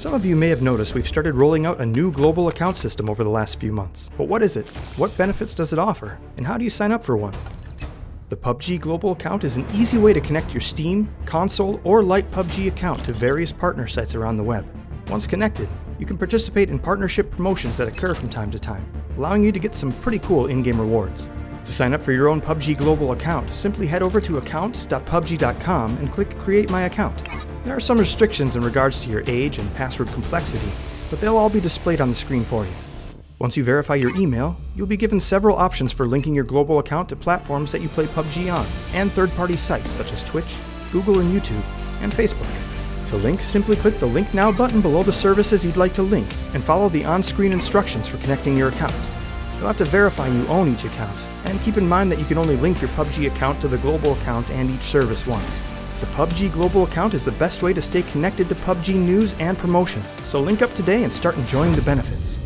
Some of you may have noticed we've started rolling out a new global account system over the last few months. But what is it? What benefits does it offer? And how do you sign up for one? The PUBG Global Account is an easy way to connect your Steam, console, or Lite PUBG account to various partner sites around the web. Once connected, you can participate in partnership promotions that occur from time to time, allowing you to get some pretty cool in-game rewards. To sign up for your own PUBG Global account, simply head over to accounts.pubg.com and click Create My Account. There are some restrictions in regards to your age and password complexity, but they'll all be displayed on the screen for you. Once you verify your email, you'll be given several options for linking your global account to platforms that you play PUBG on, and third-party sites such as Twitch, Google and YouTube, and Facebook. To link, simply click the Link Now button below the services you'd like to link, and follow the on-screen instructions for connecting your accounts. You'll have to verify you own each account, and keep in mind that you can only link your PUBG account to the global account and each service once. The PUBG Global account is the best way to stay connected to PUBG news and promotions, so link up today and start enjoying the benefits.